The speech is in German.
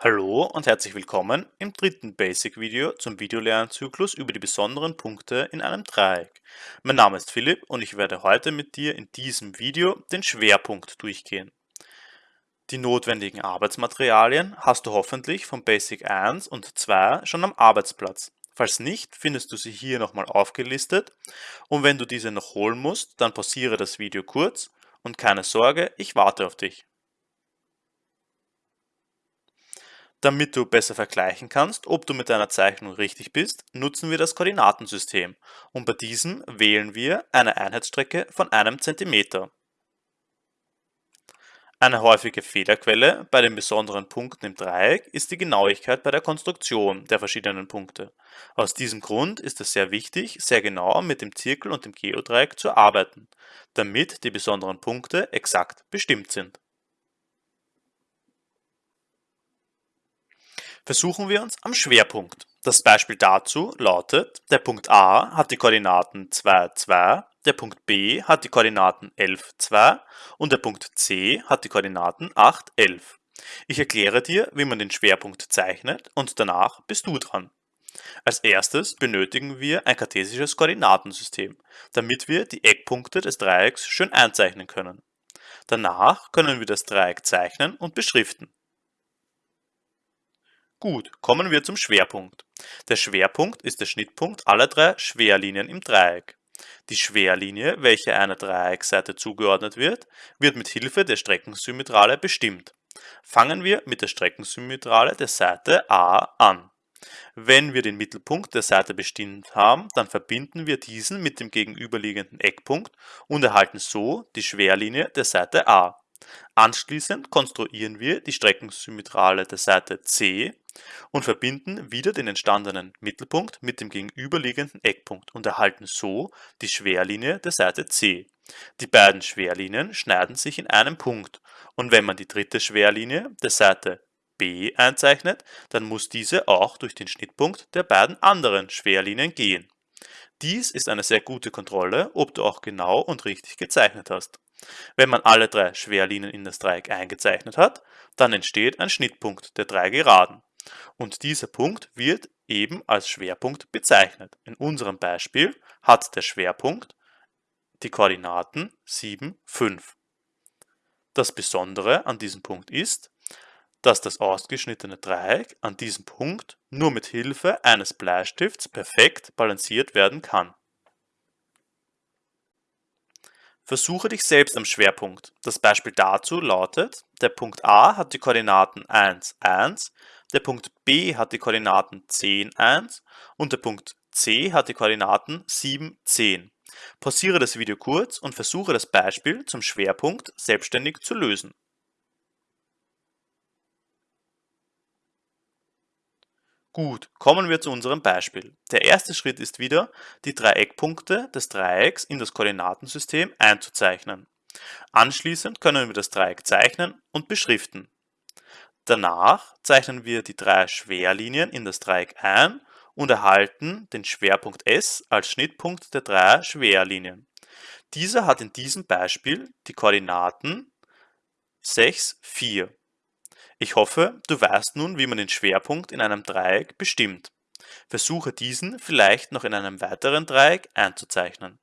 Hallo und herzlich willkommen im dritten Basic-Video zum Videolernzyklus über die besonderen Punkte in einem Dreieck. Mein Name ist Philipp und ich werde heute mit dir in diesem Video den Schwerpunkt durchgehen. Die notwendigen Arbeitsmaterialien hast du hoffentlich von Basic 1 und 2 schon am Arbeitsplatz. Falls nicht, findest du sie hier nochmal aufgelistet und wenn du diese noch holen musst, dann pausiere das Video kurz und keine Sorge, ich warte auf dich. Damit du besser vergleichen kannst, ob du mit deiner Zeichnung richtig bist, nutzen wir das Koordinatensystem und bei diesem wählen wir eine Einheitsstrecke von einem Zentimeter. Eine häufige Fehlerquelle bei den besonderen Punkten im Dreieck ist die Genauigkeit bei der Konstruktion der verschiedenen Punkte. Aus diesem Grund ist es sehr wichtig, sehr genau mit dem Zirkel und dem Geodreieck zu arbeiten, damit die besonderen Punkte exakt bestimmt sind. Versuchen wir uns am Schwerpunkt. Das Beispiel dazu lautet, der Punkt A hat die Koordinaten 2, 2, der Punkt B hat die Koordinaten 11, 2 und der Punkt C hat die Koordinaten 8, 11. Ich erkläre dir, wie man den Schwerpunkt zeichnet und danach bist du dran. Als erstes benötigen wir ein kartesisches Koordinatensystem, damit wir die Eckpunkte des Dreiecks schön einzeichnen können. Danach können wir das Dreieck zeichnen und beschriften. Gut, kommen wir zum Schwerpunkt. Der Schwerpunkt ist der Schnittpunkt aller drei Schwerlinien im Dreieck. Die Schwerlinie, welche einer Dreiecksseite zugeordnet wird, wird mit Hilfe der Streckensymmetrale bestimmt. Fangen wir mit der Streckensymmetrale der Seite A an. Wenn wir den Mittelpunkt der Seite bestimmt haben, dann verbinden wir diesen mit dem gegenüberliegenden Eckpunkt und erhalten so die Schwerlinie der Seite A. Anschließend konstruieren wir die Streckensymmetrale der Seite C und verbinden wieder den entstandenen Mittelpunkt mit dem gegenüberliegenden Eckpunkt und erhalten so die Schwerlinie der Seite C. Die beiden Schwerlinien schneiden sich in einem Punkt und wenn man die dritte Schwerlinie der Seite B einzeichnet, dann muss diese auch durch den Schnittpunkt der beiden anderen Schwerlinien gehen. Dies ist eine sehr gute Kontrolle, ob du auch genau und richtig gezeichnet hast. Wenn man alle drei Schwerlinien in das Dreieck eingezeichnet hat, dann entsteht ein Schnittpunkt der drei Geraden. Und dieser Punkt wird eben als Schwerpunkt bezeichnet. In unserem Beispiel hat der Schwerpunkt die Koordinaten 7, 5. Das Besondere an diesem Punkt ist, dass das ausgeschnittene Dreieck an diesem Punkt nur mit Hilfe eines Bleistifts perfekt balanciert werden kann. Versuche dich selbst am Schwerpunkt. Das Beispiel dazu lautet, der Punkt A hat die Koordinaten 1, 1, der Punkt B hat die Koordinaten 10, 1 und der Punkt C hat die Koordinaten 7, 10. Pausiere das Video kurz und versuche das Beispiel zum Schwerpunkt selbstständig zu lösen. Gut, kommen wir zu unserem Beispiel. Der erste Schritt ist wieder, die drei Eckpunkte des Dreiecks in das Koordinatensystem einzuzeichnen. Anschließend können wir das Dreieck zeichnen und beschriften. Danach zeichnen wir die drei Schwerlinien in das Dreieck ein und erhalten den Schwerpunkt S als Schnittpunkt der drei Schwerlinien. Dieser hat in diesem Beispiel die Koordinaten 6, 4. Ich hoffe, du weißt nun, wie man den Schwerpunkt in einem Dreieck bestimmt. Versuche diesen vielleicht noch in einem weiteren Dreieck einzuzeichnen.